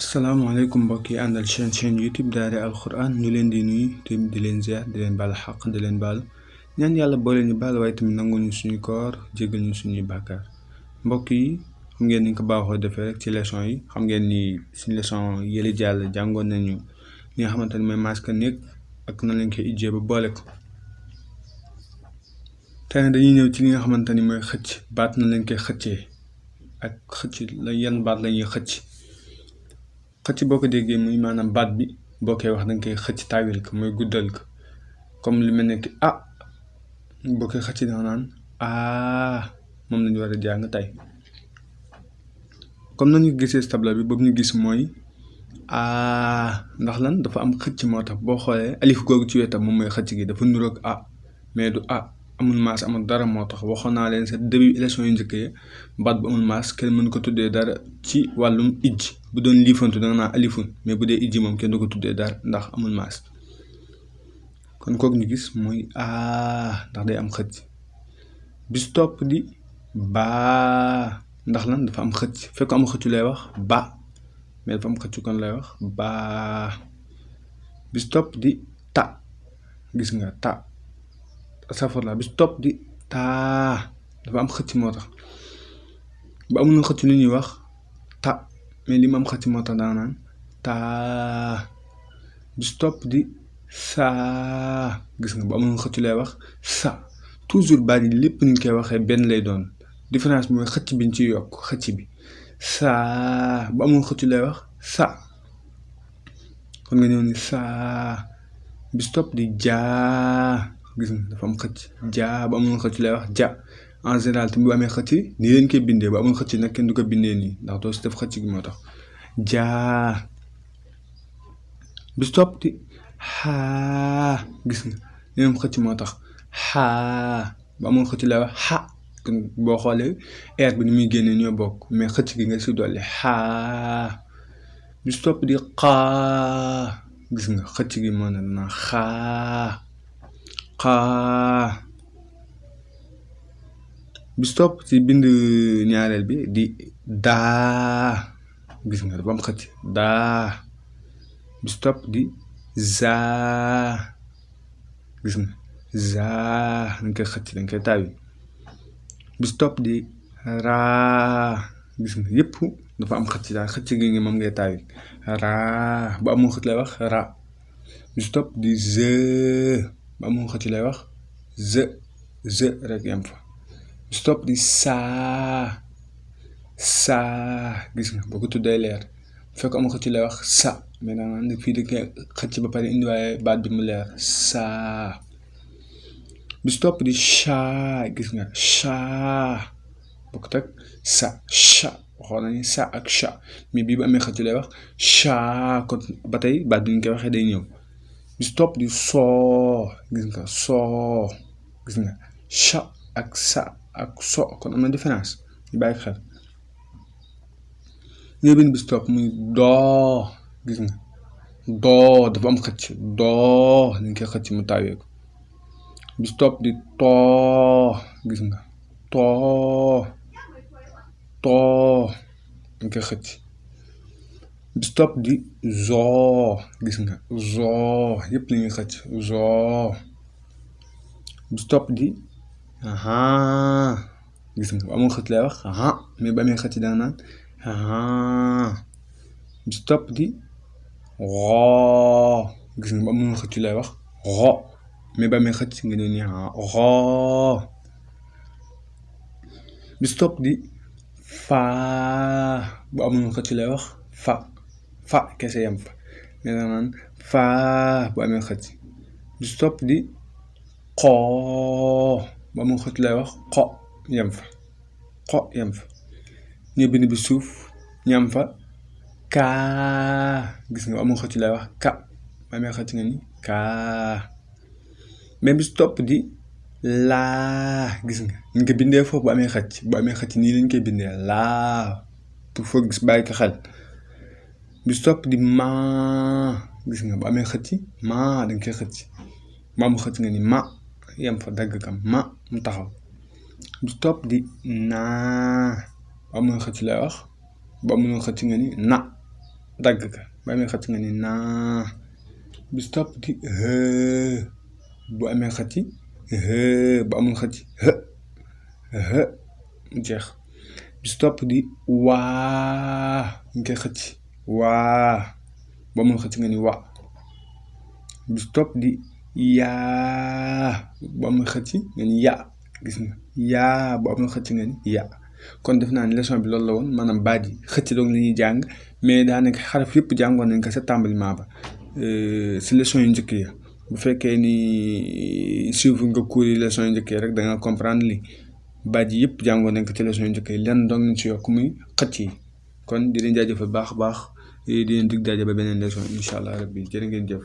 asalaamaaleykum mbokk yi àndal chaîne chaîne youtube daara alquran ñu leen di nuyu te di leen ziar di leen baal xaq di leen baal ñaan yàlla boole ñu baal waaye tamit nangu ñu suñu koor jégal ñu suñuy bàkkaar mbokk yi xam ngeen ni ko baaxoo defee rek ci leçon yi xam ngeen ni suñu leçon yële jàll jàngoon nañu li nga xamante ne mooy masque néeg ak nan lañ koy ijjee ba boole ko tey nag dañuy ñëw ci li nga xamante ni mooy xëcc baat nan lañ koy xëccee ak xëcc la yan baat la ñuy xëcc xëcc boo ko déggee muy maanaam baat bi boo koy wax da nga koy xëcc taawil ko mooy guddal ko comme lu mel ne ki ah boo koy xëcc danga naan ah moom lañu war a jàng tey comme nañu gisee si tableau bi boobu ñu gis mooy ah ndax lan dafa am xëcc moo tax boo xoolee alif googu ci wetam moom mooy xëcc gi dafa nuroog ah mais du ah amul maas amul dara moo tax waxoon naa leen sa début élection yu njëkk yi baat bu amul maas kenn mën ko tuddee dara ci wàllum ijj bu doon liifantu danga naa alifun mais bu dee ijj moom kenn du ko tuddee dara ndax amul maas kon kooku ñu gis mooy aa ndax day am xëcc bis topp di baa ndax lan dafa am xëcc fekk am xëccu lay wax ba mais dafa am xëccu kon lay wax baa bis topp di gis nga ta astafurlah bi si topp di taa dafa am xëcc moo tax ba amuñu xëcc lu ñuy wax ta mais li ma am xëcc moo tax daa naan taa bi si topp di saa gis nga ba amuñu xëcc lay wax sa toujours baat yi lépp ni ñu koy waxee benn lay doon différence bi mooy xëcc bi ñu ci yokk xëcc bi saa ba amuñu xëcc lay wax sa kon nga ñëw ni saa bi stop di jaa gis nga dafa am xëcc jaa ba amul xëcc lay wax ja en général tamit bu amee xëcc nii leen koy bindee bu amul xëcc nag kenn du ko bindee nii ndax doo si def xëcc gi moo tax jaa bi stop di xaa gis nga leen xëcc moo tax xaa bu amoon xëcc lay wax xa kon boo xoolee air bi ni muy génne ñoo bokk mais xëcc gi nga si dolli xaa bi si topp di xaa gis nga xëcc gi moo ne na xaa xaa bi si topp ci bind ñaareel bi di daa gis nga dafa am xëcc daa bi si topp di zaa gis nga zaa dañ koy xëcc dañ koy taawi bis topp di raa gis nga yëpp dafa am xëcc daal xëcc gi ngi moom ngay taawi raa bu amul xëcc lay wax ra bis topp di zë bu amul xëcc lay wax zë zë rek yem fa bis topp di saa saa gis nga boo ko tuddee leer fekk am xëcc lay wax sa mais da nga fii da nga xëcc ba pare indi waaye baat bi mu leer saa bis topp di chaa gis nga chaa bokk tak sa cha waxoon nañu sa ak cha mais bii bu amee xëcc lay wax chaa kon ba tey baat bi ñu koy waxee day ñëw bis topp di soo gis nga soo gis nga cha ak sa ak so kon am na différence ñu bàyyi xel nga bind bis topp muy doo gis nga doo dafa am xëcc doo dañ koy xëcc mu tawee ko bis topp di too gis nga too too dañ koy xëcc bis topp di zoo gis nga zoo yëpp la ñuy xëcc zoo bis topp di aha gis nga amul xëcc lay wax ah mais ba muy xëcc danga naan ah bi ci topp di roo gis nga amul xëcc lay wax roo mais ba muy xëcc nga ne ni ah roo bi ci topp di faa bu amul xëcc lay wax fa fa kese yam fa mais danga naan faa bu amee xëcc bi ci topp di xo ba mu xët lay wax xo yem fa xo yem fa ñu bind bi suuf ñam fa kaa gis nga amul xëcc lay wax ka ma amee xëcc nga ni kaa mais bis topp di laa gis nga ñu ko bindee foofu bu amee xëcc bu amee xëcc nii lañ koy bindee laa pour foo gis bàyyi ko xel bis topp di maa gis nga bu amee xëcc maa dañ koy xëcc mbaa mu xëcc nga ni ma yem fa dagg kam ma mu taxaw du topp di naa ba mu xëcc lay wax ba mu xëcc nga ni na dagg ka ba mu xëcc nga ni naa du topp di hee bu amee xëcc hee bu amul xëcc hë hë mu jeex du topp di waa nga koy xëcc waa ba mu xëcc nga ni wa du stop di yaa bu amul xëcc nga ni ya gis nga yaa bu amul xëcc nga ni ya kon def naa ne leçon bi loolu la woon maanaam baat yi xëcc doog la ñuy jàng mais daanaka xaraf yëpp jàngoon nañ ko sa tàmbalement ba si leçon yu njëkk ya bu fekkee ni suivre nga cours yi leçon yu njëkk yi rek da nga comprendre li baat yi yëpp jàngoon nañ ko ci leçon yu njëkk yi lenn doog nañ si yokk muy xëcc yi kon di leen jaajëfal baax baax eh, di leen dig daje ba beneen leçon incha allah rabbi jërë ngeen jëf